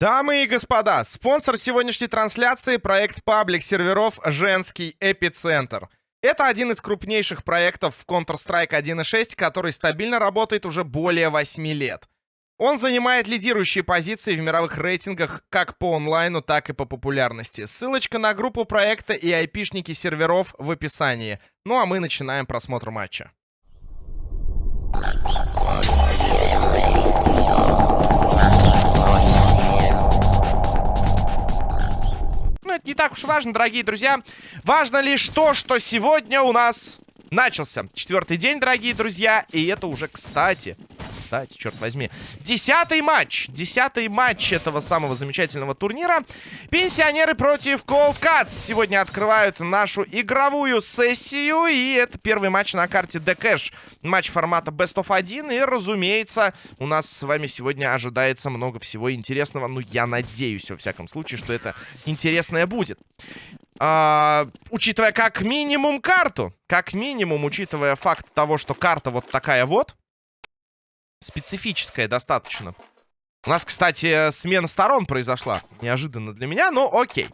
Дамы и господа, спонсор сегодняшней трансляции — проект паблик серверов «Женский эпицентр». Это один из крупнейших проектов в Counter-Strike 1.6, который стабильно работает уже более 8 лет. Он занимает лидирующие позиции в мировых рейтингах как по онлайну, так и по популярности. Ссылочка на группу проекта и айпишники серверов в описании. Ну а мы начинаем просмотр матча. Это не так уж важно, дорогие друзья. Важно лишь то, что сегодня у нас начался четвертый день, дорогие друзья. И это уже, кстати, кстати, черт возьми. Десятый матч. Десятый матч этого самого замечательного турнира. Пенсионеры против Cold Cuts сегодня открывают нашу игровую сессию. И это первый матч на карте Cash. Матч формата Best of 1. И, разумеется, у нас с вами сегодня ожидается много всего интересного. Ну, я надеюсь, во всяком случае, что это интересное будет. А, учитывая как минимум карту, как минимум, учитывая факт того, что карта вот такая вот, специфическая достаточно. У нас, кстати, смена сторон произошла. Неожиданно для меня, но окей.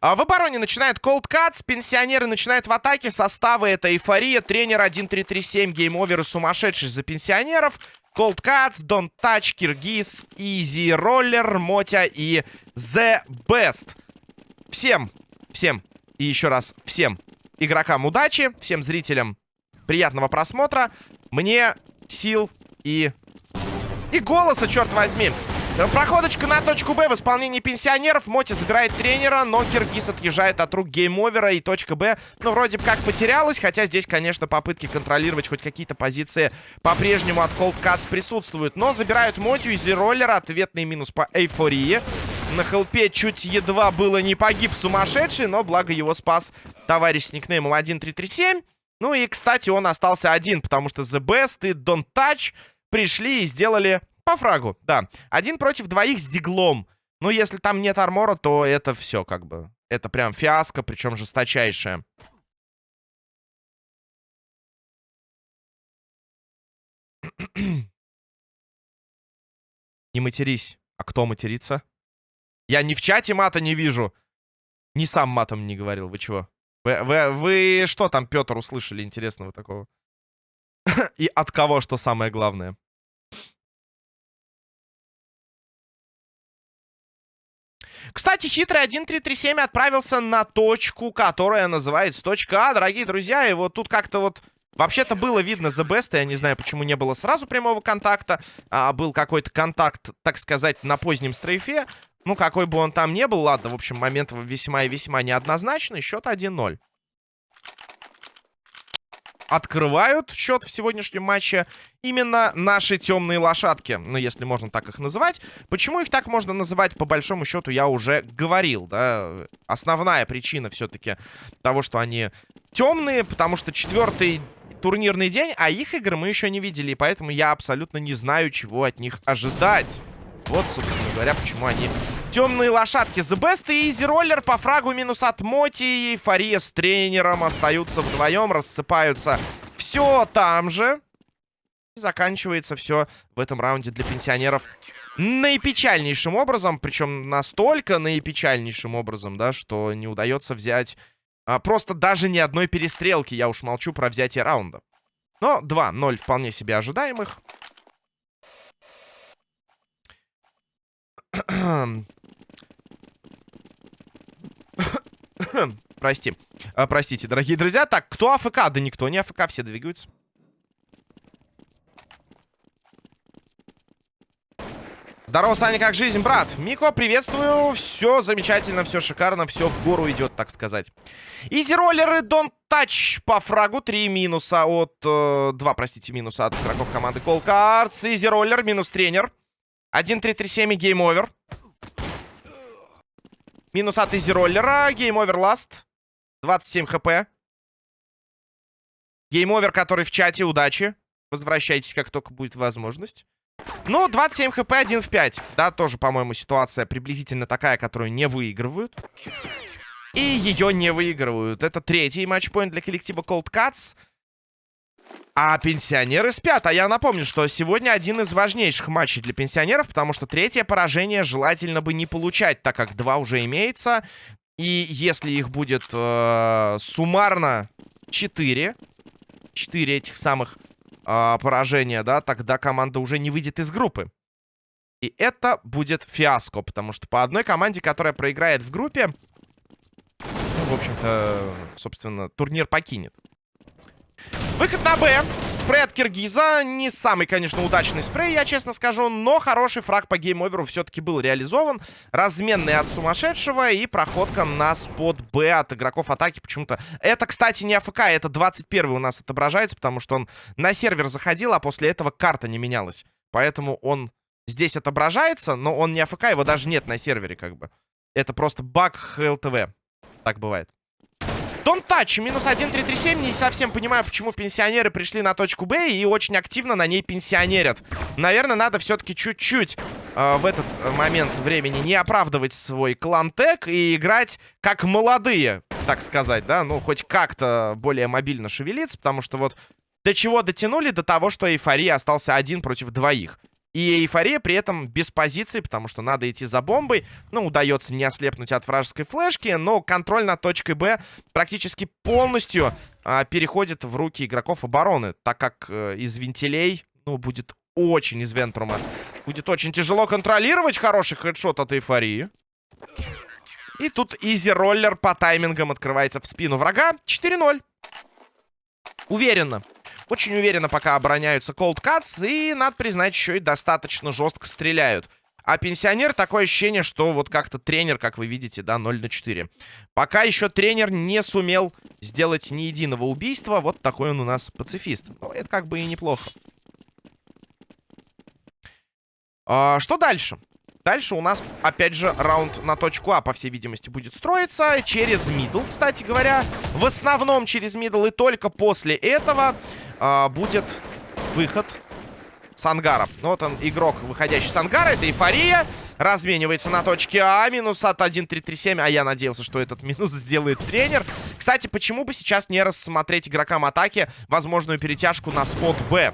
А, в обороне начинает Cold Cuts, пенсионеры начинают в атаке, составы это эйфория, тренер 1337, Game Over и сумасшедший за пенсионеров. Cold Cuts, Don't Touch, Киргиз, Easy Roller, Мотя и The Best. Всем, всем и еще раз всем игрокам удачи, всем зрителям приятного просмотра. Мне сил и и голоса, черт возьми. Проходочка на точку Б в исполнении пенсионеров. Моти забирает тренера, но Киргиз отъезжает от рук Game Over'а. И точка Б, ну, вроде бы как потерялась. Хотя здесь, конечно, попытки контролировать хоть какие-то позиции по-прежнему от Cold Cuts присутствуют. Но забирают Мотю, Easy Roller'а. Ответный минус по эйфории. На хелпе чуть едва было не погиб сумасшедший, но благо его спас товарищ с никнеймом 1337. Ну и, кстати, он остался один, потому что The Best и Don't Touch пришли и сделали по фрагу, да. Один против двоих с диглом. Ну, если там нет армора, то это все как бы. Это прям фиаско, причем жесточайшее. Не матерись. А кто матерится? Я ни в чате мата не вижу. Ни сам матом не говорил. Вы чего? Вы, вы, вы что там, Петр, услышали интересного такого? И от кого, что самое главное? Кстати, хитрый 1337 отправился на точку, которая называется точка А, дорогие друзья. И вот тут как-то вот... Вообще-то было видно The Best, я не знаю, почему не было сразу прямого контакта. А был какой-то контакт, так сказать, на позднем стрейфе. Ну, какой бы он там ни был, ладно, в общем, момент весьма и весьма неоднозначный. Счет 1-0 открывают счет в сегодняшнем матче именно наши темные лошадки. Ну, если можно так их называть. Почему их так можно называть, по большому счету, я уже говорил, да. Основная причина все-таки того, что они темные, потому что четвертый турнирный день, а их игры мы еще не видели, и поэтому я абсолютно не знаю, чего от них ожидать. Вот, собственно говоря, почему они темные лошадки. The Best и Easy Roller по фрагу минус от Моти. Эйфория с тренером остаются вдвоем, рассыпаются все там же. заканчивается все в этом раунде для пенсионеров наипечальнейшим образом. Причем настолько наипечальнейшим образом, да, что не удается взять а, просто даже ни одной перестрелки. Я уж молчу про взятие раунда. Но 2-0 вполне себе ожидаемых. Прости. А, простите, дорогие друзья. Так, кто АФК? Да никто не АФК, все двигаются. Здорово, Саня, как жизнь, брат? Мико, приветствую. Все замечательно, все шикарно, все в гору идет, так сказать. Easy Roller и Don't Touch по фрагу. Три минуса от... Э, два, простите, минуса от игроков команды Cold Cuts. Easy Roller, минус тренер. 1-3-3-7 и Game Over. Минус от Easy Roller'а. Game Over last. 27 HP. Game Over, который в чате. Удачи. Возвращайтесь, как только будет возможность. Ну, 27 HP, 1 в 5. Да, тоже, по-моему, ситуация приблизительно такая, которую не выигрывают. И ее не выигрывают. Это третий матчпоинт для коллектива Cold Cuts. А пенсионеры спят. А я напомню, что сегодня один из важнейших матчей для пенсионеров, потому что третье поражение желательно бы не получать, так как два уже имеется. И если их будет э, суммарно 4, 4 этих самых э, поражения, да, тогда команда уже не выйдет из группы. И это будет фиаско, потому что по одной команде, которая проиграет в группе, ну, в общем-то, собственно, турнир покинет. Выход на Б. Спрей от Киргиза. Не самый, конечно, удачный спрей, я честно скажу. Но хороший фраг по Game Over'у все-таки был реализован. Разменный от сумасшедшего. И проходка на spot Б от игроков атаки почему-то. Это, кстати, не AFK. Это 21 у нас отображается, потому что он на сервер заходил, а после этого карта не менялась. Поэтому он здесь отображается, но он не AFK. Его даже нет на сервере, как бы. Это просто баг ХЛТВ. Так бывает. Don't touch. Минус 1-3-3-7. Не совсем понимаю, почему пенсионеры пришли на точку Б и очень активно на ней пенсионерят. Наверное, надо все-таки чуть-чуть э, в этот момент времени не оправдывать свой клан-тег и играть как молодые, так сказать, да? Ну, хоть как-то более мобильно шевелиться, потому что вот до чего дотянули? До того, что эйфория остался один против двоих. И эйфория при этом без позиции, потому что надо идти за бомбой. Ну, удается не ослепнуть от вражеской флешки, но контроль над точкой Б практически полностью а, переходит в руки игроков обороны, так как э, из вентилей, ну, будет очень из vent room'а. Будет очень тяжело контролировать хороший headshot от эйфории. И тут Easy Roller по таймингам открывается в спину врага. 4-0. Уверенно. Очень уверенно пока обороняются Cold Cuts. И, надо признать, еще и достаточно жестко стреляют. А пенсионер такое ощущение, что вот как-то тренер, как вы видите, да, 0 на 4. Пока еще тренер не сумел сделать ни единого убийства. Вот такой он у нас пацифист. Ну, это как бы и неплохо. А, что дальше? Дальше у нас, опять же, раунд на точку А, по всей видимости, будет строиться. Через мидл, кстати говоря. В основном через middle. И только после этого э, будет выход с ангара. Ну, вот он, игрок, выходящий с ангара. Это эйфория. Разменивается на точке А. Минус от 1-3-3-7. А я надеялся, что этот минус сделает тренер. Кстати, почему бы сейчас не рассмотреть игрокам атаки возможную перетяжку на spot Б?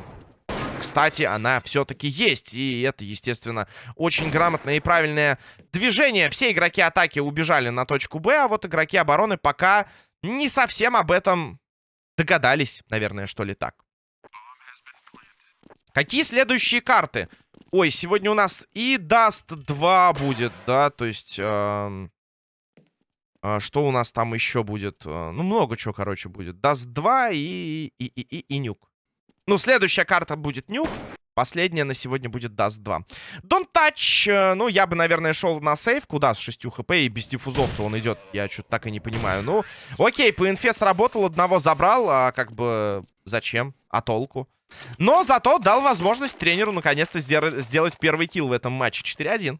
Кстати, она все-таки есть. И это, естественно, очень грамотное и правильное движение. Все игроки атаки убежали на точку Б, а вот игроки обороны пока не совсем об этом Догадались, наверное, что ли так. Какие следующие карты? Ой, сегодня у нас и Dust 2 будет, да, то есть... Э, э, что у нас там еще будет? Э, ну, много чего, короче, будет. Dust 2 и, и, и, и, и Nuke. Ну, следующая карта будет Nuke. Последняя на сегодня будет Dust 2. Don't Touch. Э, ну, я бы, наверное, шел на сейв. Куда с 6 хп и без диффузов-то он идет? Я что-то так и не понимаю. Ну, окей, по инфе сработал. Одного забрал. А как бы зачем? А толку? Но зато дал возможность тренеру наконец-то сделать первый килл в этом матче. 4-1.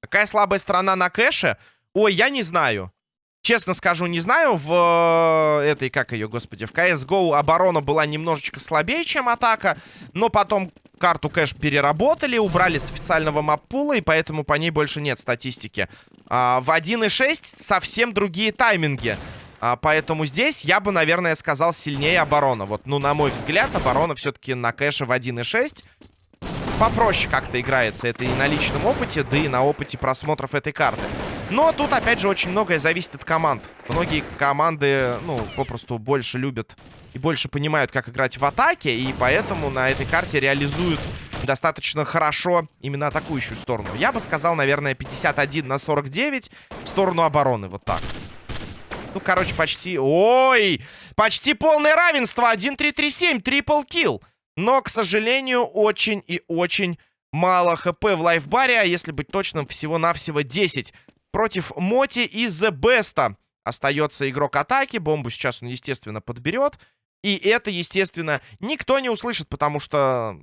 Какая слабая сторона на кэше? Ой, я не знаю. Честно скажу, не знаю, в э, этой, как ее, господи, в CSGO оборона была немножечко слабее, чем атака, но потом карту кэш переработали, убрали с официального маппула, и поэтому по ней больше нет статистики. А, в 1.6 совсем другие тайминги. А, поэтому здесь я бы, наверное, сказал сильнее оборона. Вот, ну, на мой взгляд, оборона все-таки на кэше в 1.6 попроще как-то играется. Это и на личном опыте, да и на опыте просмотров этой карты. Но тут, опять же, очень многое зависит от команд. Многие команды, ну, попросту больше любят и больше понимают, как играть в атаке. И поэтому на этой карте реализуют достаточно хорошо именно атакующую сторону. Я бы сказал, наверное, 51 на 49 в сторону обороны. Вот так. Ну, короче, почти... Ой! Почти полное равенство. 1-3-3-7. Трипл килл. Но, к сожалению, очень и очень мало хп в лайфбаре. А если быть точным, всего-навсего 10 против Моти и The Best. Остается игрок атаки. Бомбу сейчас он, естественно, подберет. И это, естественно, никто не услышит, потому что...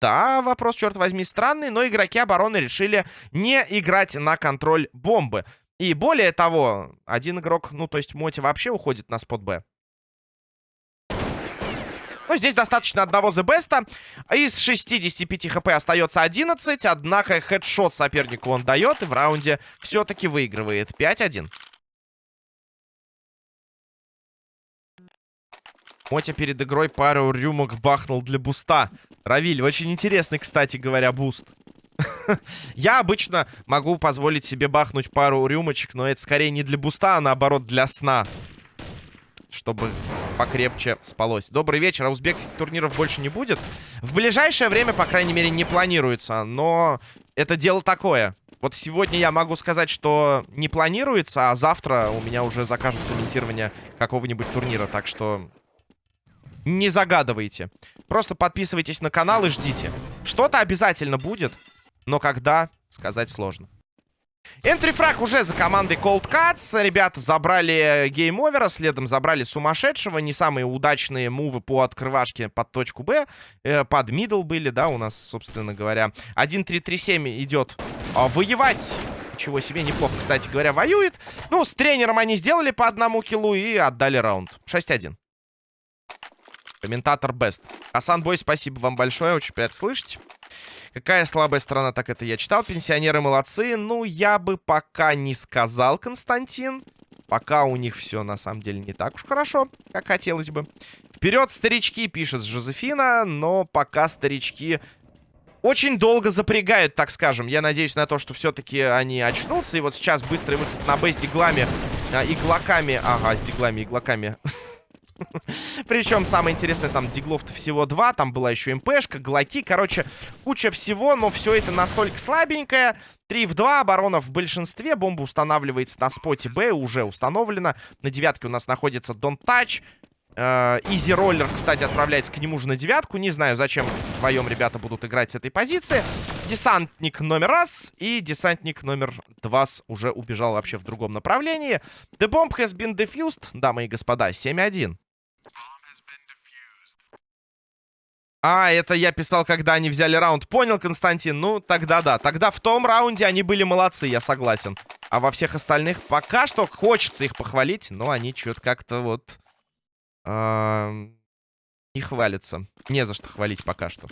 Да, вопрос, черт возьми, странный, но игроки обороны решили не играть на контроль бомбы. И более того, один игрок, ну, то есть Моти вообще уходит на спот Б. Ну, здесь достаточно одного Best. Из 65 хп остается 11. Однако хедшот сопернику он дает. И в раунде все-таки выигрывает 5-1. Мотя перед игрой пару рюмок бахнул для буста. Равиль, очень интересный, кстати говоря, буст. Я обычно могу позволить себе бахнуть пару рюмочек, но это скорее не для буста, а наоборот для сна. Чтобы покрепче спалось. Добрый вечер. А узбекских турниров больше не будет? В ближайшее время, по крайней мере, не планируется. Но это дело такое. Вот сегодня я могу сказать, что не планируется, а завтра у меня уже закажут комментирование какого-нибудь турнира. Так что не загадывайте. Просто подписывайтесь на канал и ждите. Что-то обязательно будет, но когда, сказать сложно. Entry frag уже за командой Cold Cuts. Ребята забрали Game Over а, следом забрали сумасшедшего. Не самые удачные мувы по открывашке под точку Б. Э, под middle были, да, у нас, собственно говоря. 1-3-3-7 идет а, воевать. Ничего себе, неплохо, кстати говоря, воюет. Ну, с тренером они сделали по одному киллу и отдали раунд. 6-1. Комментатор Бест. Асан Бой, спасибо вам большое, очень приятно слышать. Какая слабая сторона, так это я читал. Пенсионеры молодцы. Ну, я бы пока не сказал, Константин. Пока у них все, на самом деле, не так уж хорошо, как хотелось бы. Вперед, старички, пишет Жозефина. Но пока старички очень долго запрягают, так скажем. Я надеюсь на то, что все-таки они очнутся. И вот сейчас быстрый выход на Б с диглами, а, иглаками. Ага, с диглами, иглаками. Причем самое интересное, там диглов-то всего два. Там была еще МПшка, глоки. Короче, куча всего, но все это настолько слабенькое. 3 в 2, оборона в большинстве. Бомба устанавливается на споте Б, уже установлена. На девятке у нас находится Don't Touch. Изи Роллер, кстати, отправляется к нему же на девятку. Не знаю, зачем вдвоем ребята будут играть с этой позиции. Десантник номер раз и десантник номер два уже убежал вообще в другом направлении. The bomb has been defused, дамы и господа, 7-1. А, это я писал, когда они взяли раунд. Понял, Константин? Ну, тогда да. Тогда в том раунде они были молодцы, я согласен. А во всех остальных пока что хочется их похвалить, но они что-то как-то вот... Э не хвалятся. Не за что хвалить пока что.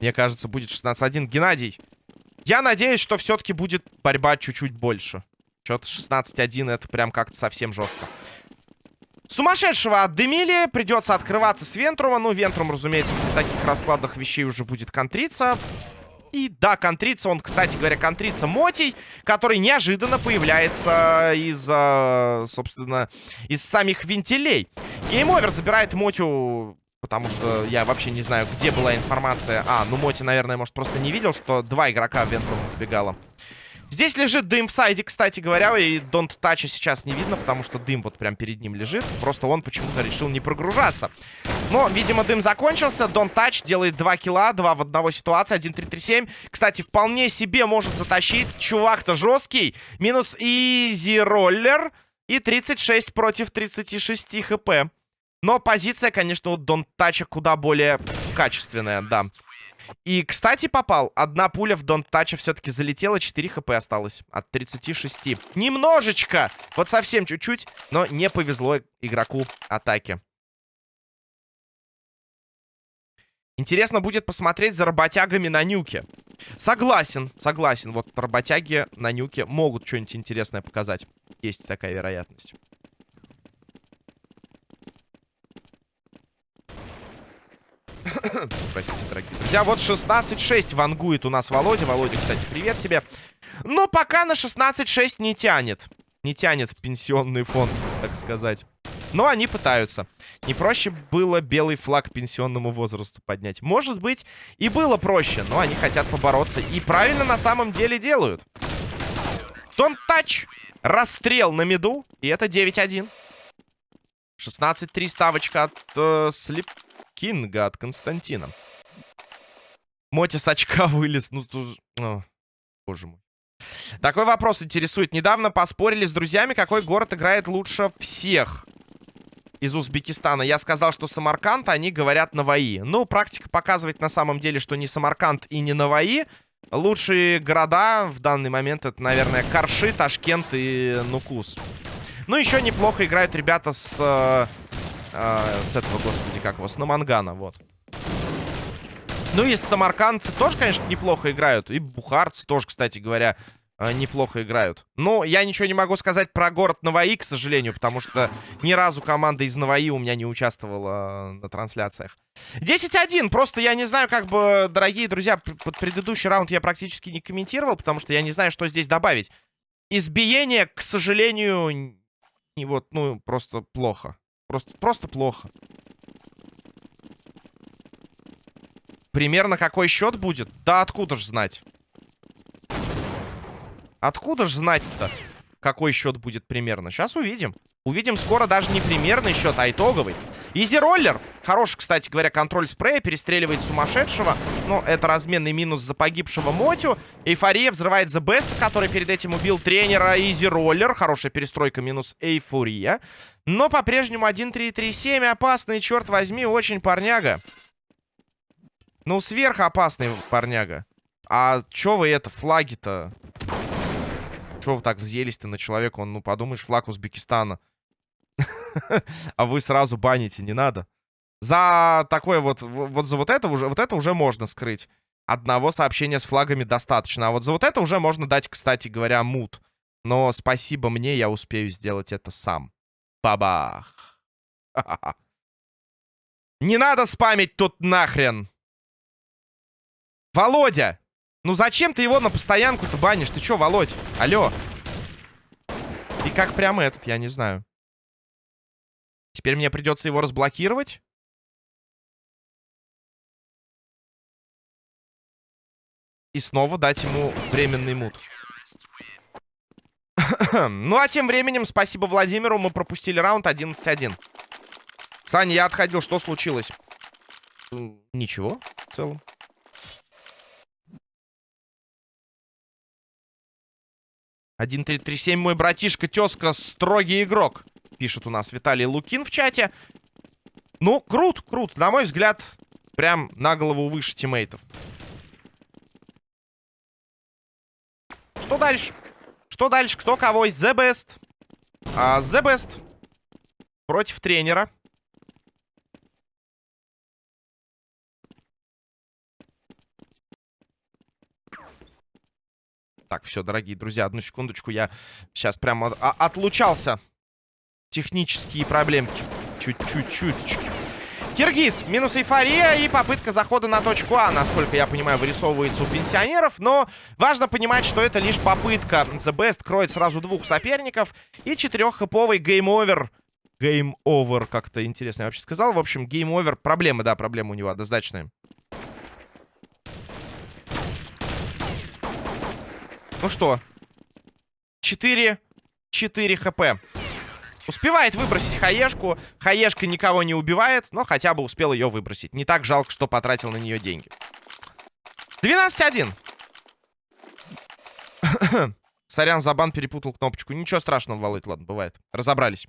Мне кажется, будет 16-1. Геннадий, я надеюсь, что все-таки будет борьба чуть-чуть больше. Что-то 16-1 это прям как-то совсем жестко. Сумасшедшего отдымили. Придется открываться с Вентрума. Ну, Вентрум, разумеется, в таких раскладах вещей уже будет контриться. И да, контриться он, кстати говоря, контрится Мотий, который неожиданно появляется из, собственно, из самих вентилей. Game Over забирает Мотю, потому что я вообще не знаю, где была информация. А, ну Моти, наверное, может, просто не видел, что два игрока в vent room забегало. Здесь лежит дым в сайде, кстати говоря, и Don't Touch сейчас не видно, потому что дым вот прям перед ним лежит. Просто он почему-то решил не прогружаться. Но, видимо, дым закончился. Don't Touch делает 2 килла, 2 в одного ситуации, 1-3-3-7. Кстати, вполне себе может затащить. Чувак-то жесткий. Минус Easy Roller. И 36 против 36 хп. Но позиция, конечно, у Don't Touch куда более качественная, да. И, кстати, попал. Одна пуля в Don't Touch все-таки залетела. 4 хп осталось от 36. Немножечко. Вот совсем чуть-чуть. Но не повезло игроку атаки. Интересно будет посмотреть за работягами на нюке. Согласен, согласен. Вот работяги на нюке могут что-нибудь интересное показать. Есть такая вероятность. Простите, дорогие друзья. Вот 16-6 вангует у нас Володя. Володя, кстати, привет тебе. Но пока на 16-6 не тянет. Не тянет пенсионный фонд, так сказать. Но они пытаются. Не проще было белый флаг пенсионному возрасту поднять. Может быть, и было проще, но они хотят побороться. И правильно на самом деле делают. Don't touch. Расстрел на меду. И это 9-1. 16-3 ставочка от э, Слип Кинга от Константина. Моти с очка вылез. Ну, тут... О, боже мой. Такой вопрос интересует. Недавно поспорили с друзьями, какой город играет лучше всех из Узбекистана. Я сказал, что Самарканд, они говорят Наваи. Ну, практика показывает на самом деле, что не Самарканд и не Наваи. Лучшие города в данный момент это, наверное, Карши, Ташкент и Нукус. Ну, еще неплохо играют ребята с э, с этого, господи, как его, с Намангана, вот. Ну и самаркандцы тоже, конечно, неплохо играют. И бухарцы тоже, кстати говоря, э, неплохо играют. Но я ничего не могу сказать про город Наваи, к сожалению, потому что ни разу команда из Наваи у меня не участвовала э, на трансляциях. 10-1. Просто я не знаю, как бы, дорогие друзья, под предыдущий раунд я практически не комментировал, потому что я не знаю, что здесь добавить. Избиение, к сожалению, не вот, ну, просто плохо. Просто, просто плохо. Примерно какой счет будет? Да откуда ж знать? Откуда ж знать-то, какой счет будет примерно? Сейчас увидим. Увидим скоро даже не примерный счет, а итоговый. Изи роллер. Хороший, кстати говоря, контроль спрея. Перестреливает сумасшедшего. Но это разменный минус за погибшего Мотю. Эйфория взрывает The Best, который перед этим убил тренера. Изи роллер. Хорошая перестройка минус Эйфория. Но по-прежнему 1-3-3-7. Опасный, черт возьми, очень парняга. Ну, сверхопасный парняга. А чё вы это, флаги-то? Чё вы так взъелись-то на человека? Он, ну, подумаешь, флаг Узбекистана. А вы сразу баните, не надо. За такое вот, вот за вот это уже, вот это уже можно скрыть. Одного сообщения с флагами достаточно. А вот за вот это уже можно дать, кстати говоря, мут. Но спасибо мне, я успею сделать это сам. Бабах. Не надо спамить тут нахрен. Володя! Ну зачем ты его на постоянку-то банишь? Ты чё, Володь? Алло. И как прямо этот, я не знаю. Теперь мне придется его разблокировать. И снова дать ему временный мут. ну, а тем временем, спасибо Владимиру, мы пропустили раунд 11-1. Саня, я отходил, что случилось? Ничего, в целом. Один, три, три, семь, мой братишка, тезка, строгий игрок. Пишет у нас Виталий Лукин в чате. Ну, крут, крут. На мой взгляд, прям на голову выше тиммейтов. Что дальше? Что дальше? Кто кого из The Best? А, The Best против тренера. Так, все, дорогие друзья, одну секундочку. Я сейчас прямо отлучался. Технические проблемки. Чуть-чуть-чуточки. Киргиз, минус эйфория и попытка захода на точку А, насколько я понимаю, вырисовывается у пенсионеров. Но важно понимать, что это лишь попытка. The Best кроет сразу двух соперников и четыреххэповый Game Over. Game Over, как-то интересно я вообще сказал. В общем, Game Over. Проблемы, да, проблемы у него однозначные. Ну что? 4... 4 хп. Успевает выбросить хаешку. Хаешка никого не убивает, но хотя бы успел ее выбросить. Не так жалко, что потратил на нее деньги. 12-1. Сорян, за бан перепутал кнопочку. Ничего страшного, Володь, ладно, бывает. Разобрались.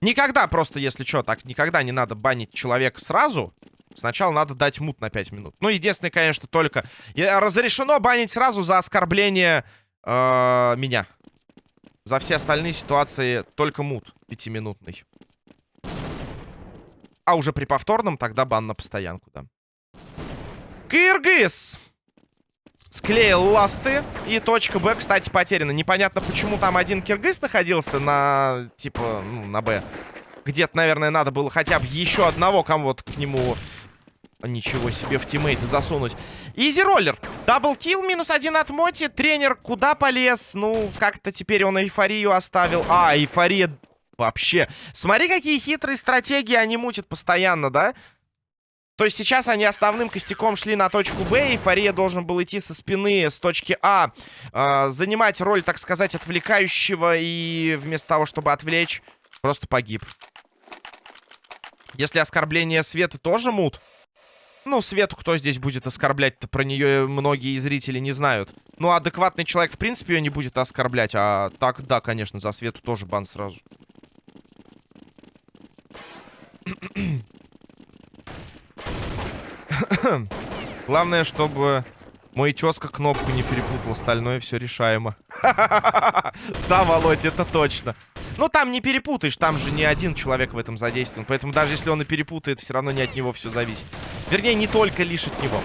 Никогда просто, если что, так никогда не надо банить человека сразу. Сначала надо дать мут на 5 минут. Ну, единственное, конечно, только... Разрешено банить сразу за оскорбление э, меня. За все остальные ситуации только мут пятиминутный. А уже при повторном тогда бан на постоянку, да. Кыргыз! Склеил ласты. И точка Б, кстати, потеряна. Непонятно, почему там один киргиз находился на, типа, ну, на Б. Где-то, наверное, надо было хотя бы еще одного кому-то к нему Ничего себе в тиммейты засунуть. Изи роллер. Даблкил минус один от Моти. Тренер куда полез? Ну, как-то теперь он эйфорию оставил. А, эйфория вообще. Смотри, какие хитрые стратегии они мутят постоянно, да? То есть сейчас они основным костяком шли на точку Б. Эйфория должен был идти со спины с точки А. Э, занимать роль, так сказать, отвлекающего. И вместо того, чтобы отвлечь, просто погиб. Если оскорбление Света тоже мут, ну, Свету кто здесь будет оскорблять-то? Про нее многие зрители не знают. Ну, адекватный человек, в принципе, ее не будет оскорблять. А так, да, конечно, за Свету тоже бан сразу. Главное, чтобы мой тезка кнопку не перепутал. Остальное все решаемо. Да, Володь, это точно. Ну, там не перепутаешь, там же не один человек в этом задействован. Поэтому даже если он и перепутает, все равно не от него все зависит. Вернее, не только лишь от него.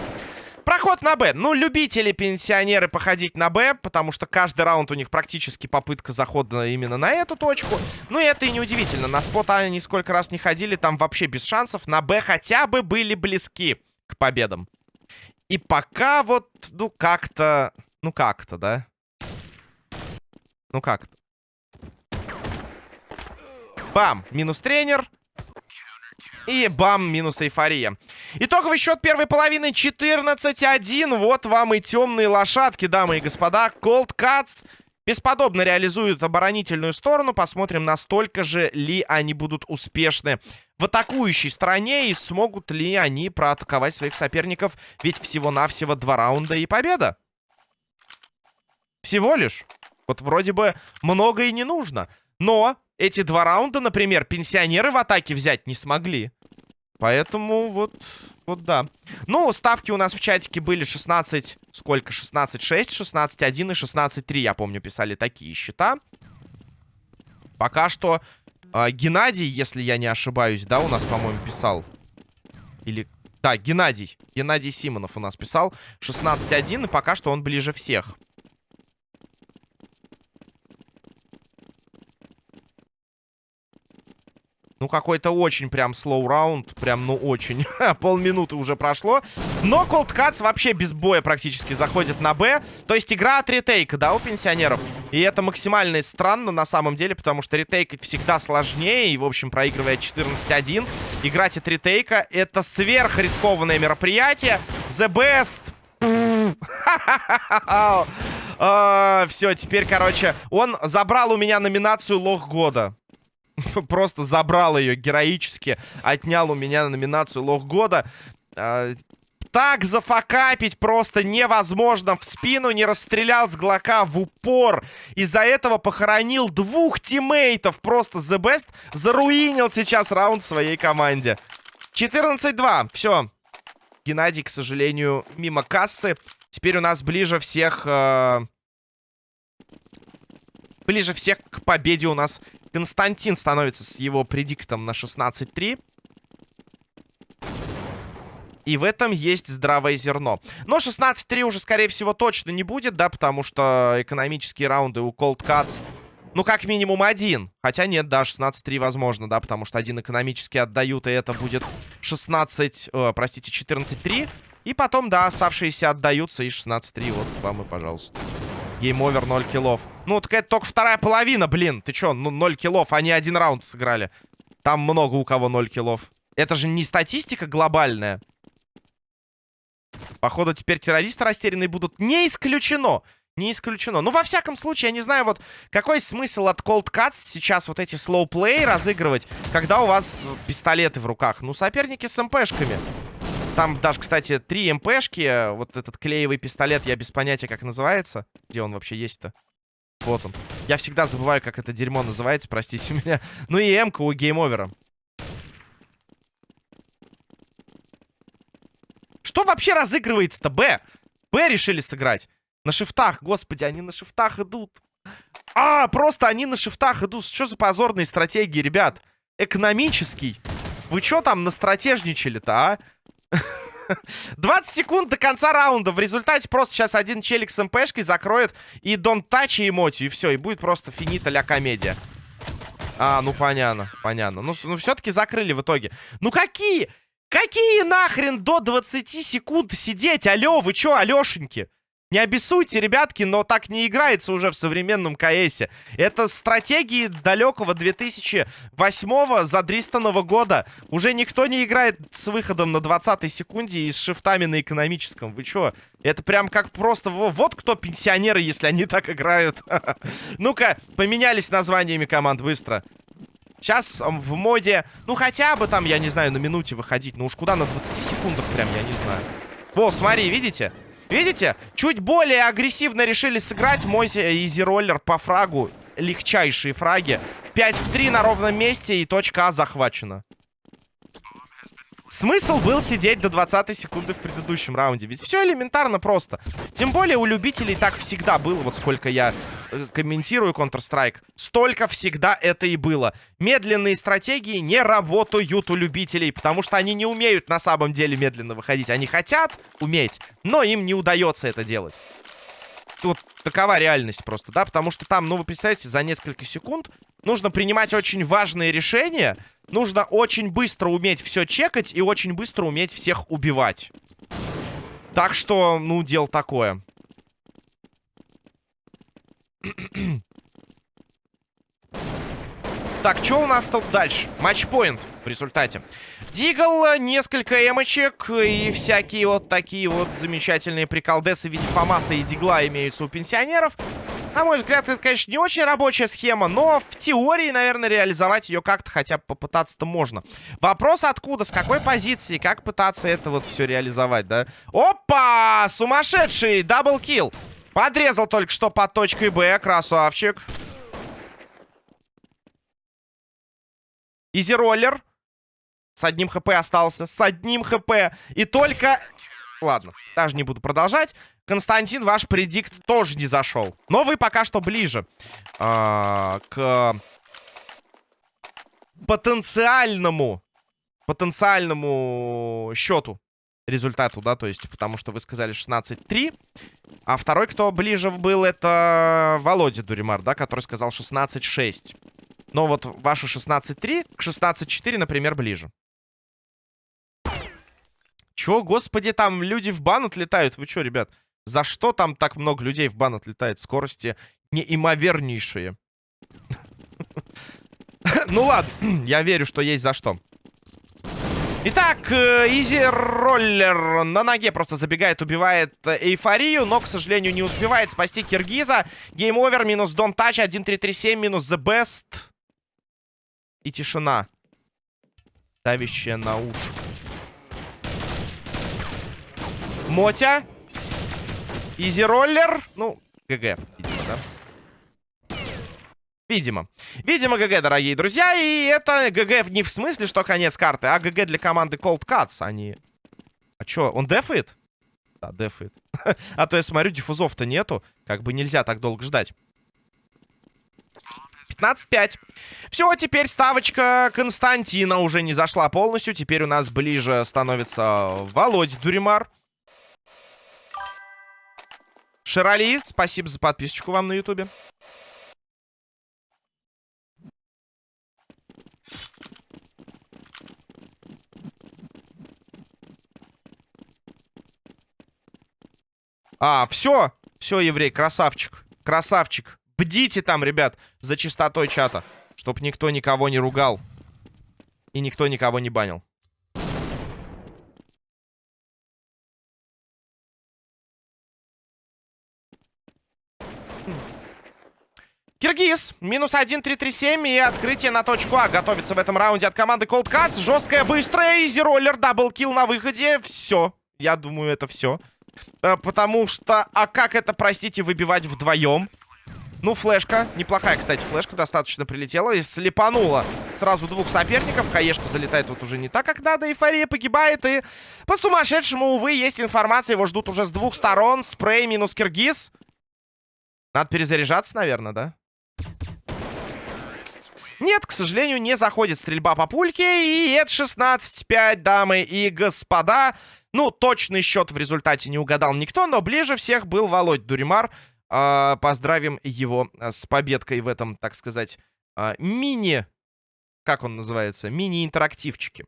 Проход на Б. Ну, любители пенсионеры походить на Б, потому что каждый раунд у них практически попытка захода именно на эту точку. Ну, и это и неудивительно. На спот они сколько раз не ходили, там вообще без шансов. На Б хотя бы были близки к победам. И пока вот, ну, как-то... Ну, как-то, да? Ну, как-то. Бам! Минус тренер. И бам, минус эйфория. Итоговый счет первой половины 14-1. Вот вам и темные лошадки, дамы и господа. Cold Cuts бесподобно реализуют оборонительную сторону. Посмотрим, настолько же ли они будут успешны в атакующей стороне. И смогут ли они проатаковать своих соперников. Ведь всего-навсего два раунда и победа. Всего лишь. Вот вроде бы много и не нужно. Но эти два раунда, например, пенсионеры в атаке взять не смогли. Поэтому вот, вот да. Ну, ставки у нас в чатике были 16... Сколько? 16-6, 16-1 и 16-3, я помню, писали такие счета. Пока что э, Геннадий, если я не ошибаюсь, да, у нас, по-моему, писал. Или... Да, Геннадий. Геннадий Симонов у нас писал 16-1, и пока что он ближе всех. Ну, какой-то очень прям слоу раунд. Прям, ну, очень. Полминуты уже прошло. Но Cold Cuts вообще без боя практически заходит на Б. То есть игра от ретейка, да, у пенсионеров. И это максимально странно на самом деле, потому что ретейк всегда сложнее. И, в общем, проигрывая 14-1, играть от ретейка — это сверхрискованное мероприятие. The best. А, Все, теперь, короче, он забрал у меня номинацию Лох Года. просто забрал ее героически, отнял у меня номинацию Лох Года. А, так зафакапить просто невозможно. В спину не расстрелял с Глока в упор. Из-за этого похоронил двух тиммейтов. Просто The Best заруинил сейчас раунд своей команде. 14-2. Все. Геннадий, к сожалению, мимо кассы. Теперь у нас ближе всех... Э... Ближе всех к победе у нас Константин становится с его предиктом на 16-3. И в этом есть здравое зерно. Но 16-3 уже, скорее всего, точно не будет, да, потому что экономические раунды у Cold Cuts, ну, как минимум один. Хотя нет, да, 16-3 возможно, да, потому что один экономически отдают, и это будет 16, э, простите, 14-3. И потом, да, оставшиеся отдаются, и 16-3, вот вам и пожалуйста. Game Over, 0 киллов. Ну, так это только вторая половина, блин. Ты чё, ну 0 киллов, они один раунд сыграли. Там много у кого 0 киллов. Это же не статистика глобальная. Походу, теперь террористы растерянные будут. Не исключено. Не исключено. Ну, во всяком случае, я не знаю, вот какой смысл от Cold Cuts сейчас вот эти slow play разыгрывать, когда у вас пистолеты в руках. Ну, соперники с МПшками. Там даже, кстати, три МПшки. Вот этот клеевый пистолет, я без понятия, как называется. Где он вообще есть-то? Вот он. Я всегда забываю, как это дерьмо называется, простите меня. Ну и М-ка у Game Over а. Что вообще разыгрывается-то, Б? Б решили сыграть. На шифтах, господи, они на шифтах идут. А, просто они на шифтах идут. Что за позорные стратегии, ребят? Экономический. Вы что там настратежничали-то, а? 20 секунд до конца раунда. В результате просто сейчас один челик с МПшкой закроет и Don't Touch и эмотию. И все, и будет просто финита ля комедия. А, ну понятно, понятно. Ну, ну все-таки закрыли в итоге. Ну какие? Какие нахрен до 20 секунд сидеть? Алло, вы чё, Алёшеньки? Не обессуйте, ребятки, но так не играется уже в современном КСе. Это стратегии далекого 2008-го задристанного года. Уже никто не играет с выходом на 20 секунде и с шифтами на экономическом. Вы чё? Это прям как просто... Вот кто пенсионеры, если они так играют. Ну-ка, поменялись названиями команд быстро. Сейчас в моде, ну хотя бы там, я не знаю, на минуте выходить. Ну уж куда на 20 секундах прям, я не знаю. Во, смотри, видите? Видите? Чуть более агрессивно решили сыграть. Мой изи-роллер по фрагу. Легчайшие фраги. 5 в 3 на ровном месте. И точка А захвачена. Смысл был сидеть до 20 секунды в предыдущем раунде. Ведь все элементарно просто. Тем более у любителей так всегда было. Вот сколько я э, комментирую Counter-Strike. Столько всегда это и было. Медленные стратегии не работают у любителей. Потому что они не умеют на самом деле медленно выходить. Они хотят уметь, но им не удается это делать. Тут такова реальность просто, да? Потому что там, ну вы представляете, за несколько секунд нужно принимать очень важные решения нужно очень быстро уметь все чекать и очень быстро уметь всех убивать. Так что, ну, дело такое. Так, что у нас тут дальше? Матчпоинт в результате. Дигл, несколько эмочек и всякие вот такие вот замечательные приколдесы в виде Фомаса и Дигла имеются у пенсионеров. На мой взгляд, это, конечно, не очень рабочая схема, но в теории, наверное, реализовать ее как-то хотя бы попытаться-то можно. Вопрос откуда, с какой позиции, как пытаться это вот все реализовать, да? Опа! Сумасшедший! Double kill! Подрезал только что под точкой Б, красавчик. Easy Roller. С одним хп остался. С одним хп. И только... Ладно, даже не буду продолжать. Константин, ваш predict тоже не зашел. Но вы пока что ближе а, к потенциальному, потенциальному счету результату, да, то есть, потому что вы сказали 16-3. А второй, кто ближе был, это Володя Дуримар, да, который сказал 16-6. Но вот ваши 16-3 к 16-4, например, ближе. Чё, господи, там люди в бан отлетают? Вы чё, ребят? За что там так много людей в бан отлетает? Скорости неимовернейшие. Ну ладно, я верю, что есть за что. Итак, э, Easy Roller на ноге просто забегает, убивает э, эйфорию, но, к сожалению, не успевает спасти Киргиза. Game Over, минус Don't Touch, 1-3-3-7, минус The Best. И тишина. Давящая на уши. Мотя. Easy Roller. Ну, GG, видимо, да? Видимо. Видимо, GG, дорогие друзья. И это GG не в смысле, что конец карты, а GG для команды Cold Cuts. Они... А чё, он дефает? Да, дефает. а то я смотрю, диффузов-то нету. Как бы нельзя так долго ждать. 15-5. Все, теперь ставочка Константина уже не зашла полностью. Теперь у нас ближе становится Володь Дуримар. Ширали, спасибо за подписочку вам на ютубе. А, все. Все, еврей, красавчик. Красавчик. Бдите там, ребят, за чистотой чата. Чтоб никто никого не ругал. И никто никого не банил. Киргиз, минус 1-3-3-7 и открытие на точку А готовится в этом раунде от команды Cold Cuts. Жесткая, быстрая, Easy Roller, double kill на выходе. Все, я думаю, это все. Э, потому что, а как это, простите, выбивать вдвоем? Ну, флешка, неплохая, кстати, флешка достаточно прилетела и слепанула сразу двух соперников. Хаешка залетает вот уже не так, как надо, эйфория погибает и по сумасшедшему, увы, есть информация, его ждут уже с двух сторон. Спрей минус Киргиз. Надо перезаряжаться, наверное, да? Нет, к сожалению, не заходит стрельба по пульке. И это 16-5, дамы и господа. Ну, точный счет в результате не угадал никто, но ближе всех был Володь Дуримар. Э, поздравим его э, с победкой в этом, так сказать, э, мини... Как он называется? Мини-интерактивчике.